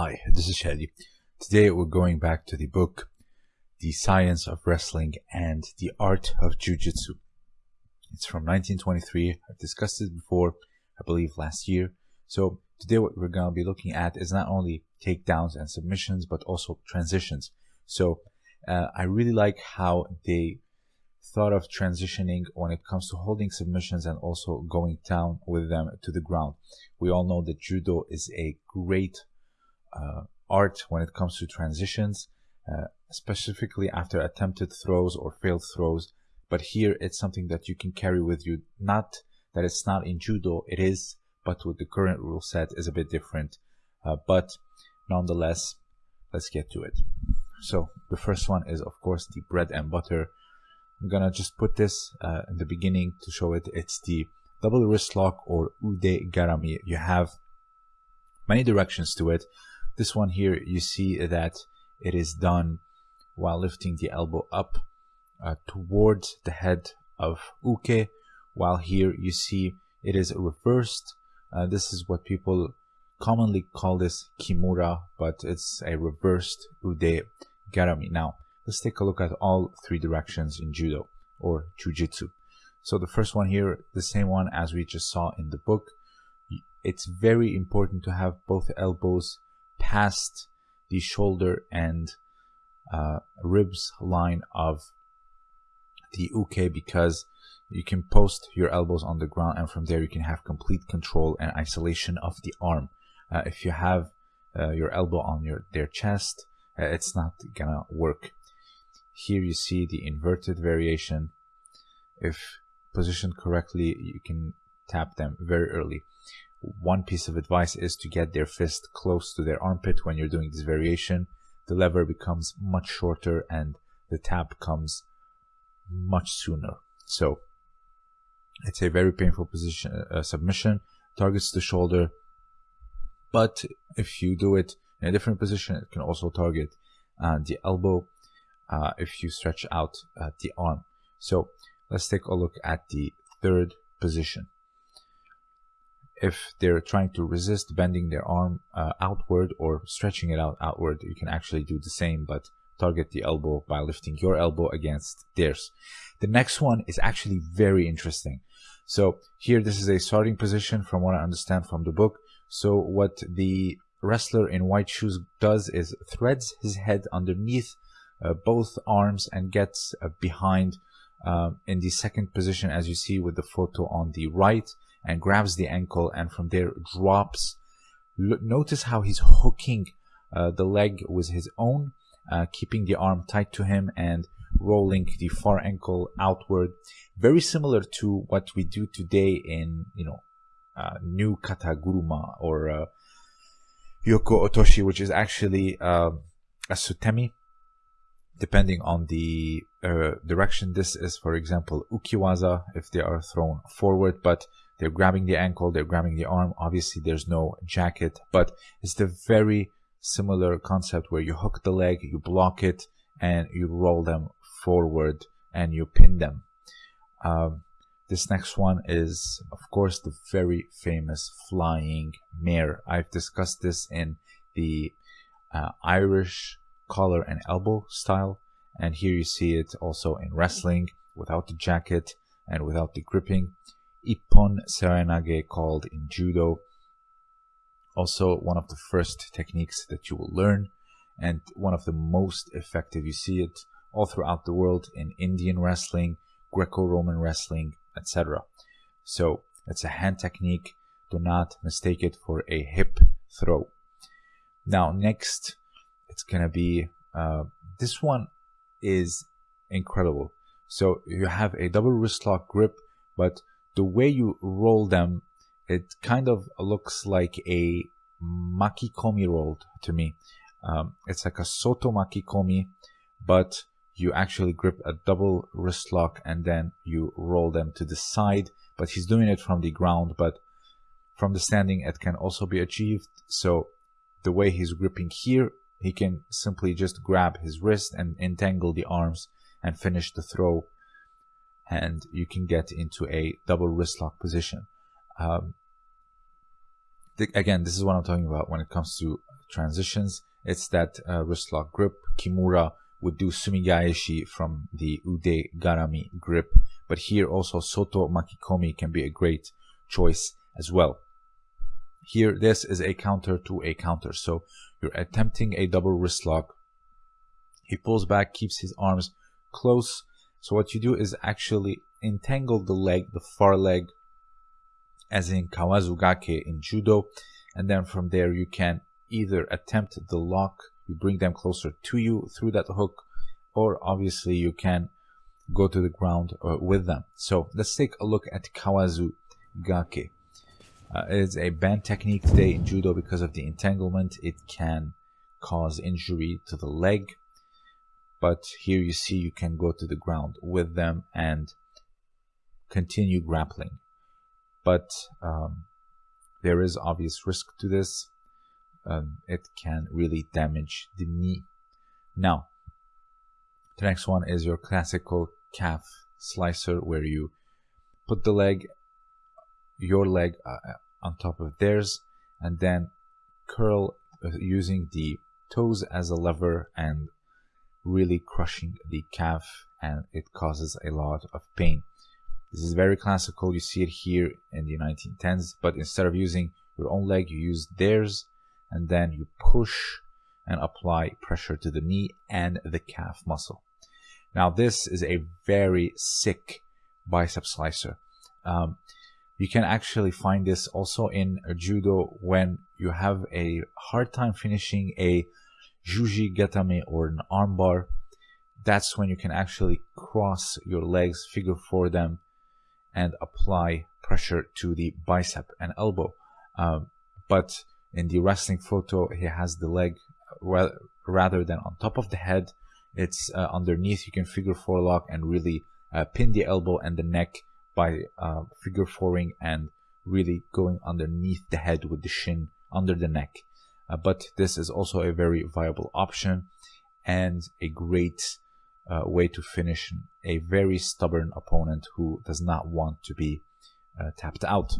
Hi, this is Shadi. Today we're going back to the book The Science of Wrestling and the Art of Jiu-Jitsu. It's from 1923. I've discussed it before, I believe last year. So today what we're going to be looking at is not only takedowns and submissions, but also transitions. So uh, I really like how they thought of transitioning when it comes to holding submissions and also going down with them to the ground. We all know that judo is a great art when it comes to transitions, uh, specifically after attempted throws or failed throws. But here it's something that you can carry with you. Not that it's not in judo, it is, but with the current rule set is a bit different. Uh, but nonetheless, let's get to it. So the first one is of course the bread and butter. I'm gonna just put this uh, in the beginning to show it. It's the double wrist lock or ude garami. You have many directions to it. This one here, you see that it is done while lifting the elbow up uh, towards the head of uke, while here you see it is reversed. Uh, this is what people commonly call this kimura, but it's a reversed ude garami. Now, let's take a look at all three directions in judo or jujitsu. So the first one here, the same one as we just saw in the book. It's very important to have both elbows past the shoulder and uh, ribs line of the uke because you can post your elbows on the ground and from there you can have complete control and isolation of the arm. Uh, if you have uh, your elbow on your their chest, uh, it's not gonna work. Here you see the inverted variation. If positioned correctly, you can tap them very early one piece of advice is to get their fist close to their armpit when you're doing this variation. The lever becomes much shorter and the tap comes much sooner. So it's a very painful position uh, submission, targets the shoulder, but if you do it in a different position, it can also target uh, the elbow uh, if you stretch out uh, the arm. So let's take a look at the third position if they're trying to resist bending their arm uh, outward or stretching it out outward, you can actually do the same, but target the elbow by lifting your elbow against theirs. The next one is actually very interesting. So here, this is a starting position from what I understand from the book. So what the wrestler in white shoes does is threads his head underneath uh, both arms and gets uh, behind um, in the second position as you see with the photo on the right and grabs the ankle and from there drops. Notice how he's hooking uh, the leg with his own, uh, keeping the arm tight to him and rolling the far ankle outward. Very similar to what we do today in, you know, uh, new kataguruma or uh, yoko otoshi, which is actually uh, a sutemi depending on the uh, direction this is for example ukiwaza if they are thrown forward but they're grabbing the ankle, they're grabbing the arm. Obviously, there's no jacket, but it's the very similar concept where you hook the leg, you block it, and you roll them forward and you pin them. Um, this next one is, of course, the very famous flying mare. I've discussed this in the uh, Irish collar and elbow style, and here you see it also in wrestling without the jacket and without the gripping. Ippon Seoinage called in judo. Also one of the first techniques that you will learn and one of the most effective. You see it all throughout the world in Indian wrestling, Greco-Roman wrestling, etc. So it's a hand technique. Do not mistake it for a hip throw. Now next, it's gonna be uh, this one is incredible. So you have a double wrist lock grip, but the way you roll them, it kind of looks like a makikomi roll to me. Um, it's like a soto makikomi, but you actually grip a double wrist lock and then you roll them to the side. But he's doing it from the ground, but from the standing, it can also be achieved. So the way he's gripping here, he can simply just grab his wrist and entangle the arms and finish the throw and you can get into a double wrist lock position. Um, th again, this is what I'm talking about when it comes to transitions. It's that uh, wrist lock grip. Kimura would do sumigaeshi from the ude garami grip, but here also soto makikomi can be a great choice as well. Here, this is a counter to a counter. So you're attempting a double wrist lock. He pulls back, keeps his arms close. So what you do is actually entangle the leg, the far leg, as in kawazugake in judo. And then from there, you can either attempt the lock, you bring them closer to you through that hook, or obviously you can go to the ground uh, with them. So let's take a look at kawazugake. Uh, it's a banned technique today in judo because of the entanglement. It can cause injury to the leg. But here you see you can go to the ground with them and continue grappling. But um, there is obvious risk to this. Um, it can really damage the knee. Now, the next one is your classical calf slicer where you put the leg your leg uh, uh, on top of theirs and then curl uh, using the toes as a lever and really crushing the calf and it causes a lot of pain. This is very classical. You see it here in the 1910s, but instead of using your own leg, you use theirs and then you push and apply pressure to the knee and the calf muscle. Now, this is a very sick bicep slicer. Um, you can actually find this also in judo when you have a hard time finishing a juji gatame or an armbar. That's when you can actually cross your legs, figure four them, and apply pressure to the bicep and elbow. Um, but in the wrestling photo, he has the leg rather than on top of the head. It's uh, underneath. You can figure four lock and really uh, pin the elbow and the neck by uh, figure fouring and really going underneath the head with the shin under the neck. Uh, but this is also a very viable option and a great uh, way to finish a very stubborn opponent who does not want to be uh, tapped out.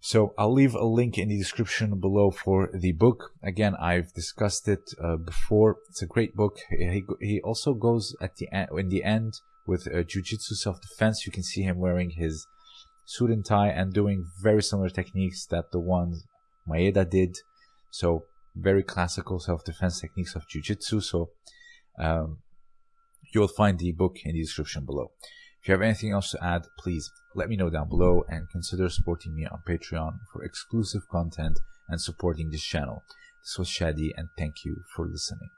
So I'll leave a link in the description below for the book. Again, I've discussed it uh, before. It's a great book. He, he also goes at the end, in the end with uh, Jiu-Jitsu self-defense. You can see him wearing his suit and tie and doing very similar techniques that the ones Maeda did. So very classical self-defense techniques of Jiu-Jitsu. So um, you will find the book in the description below. If you have anything else to add, please let me know down below and consider supporting me on Patreon for exclusive content and supporting this channel. This was Shadi and thank you for listening.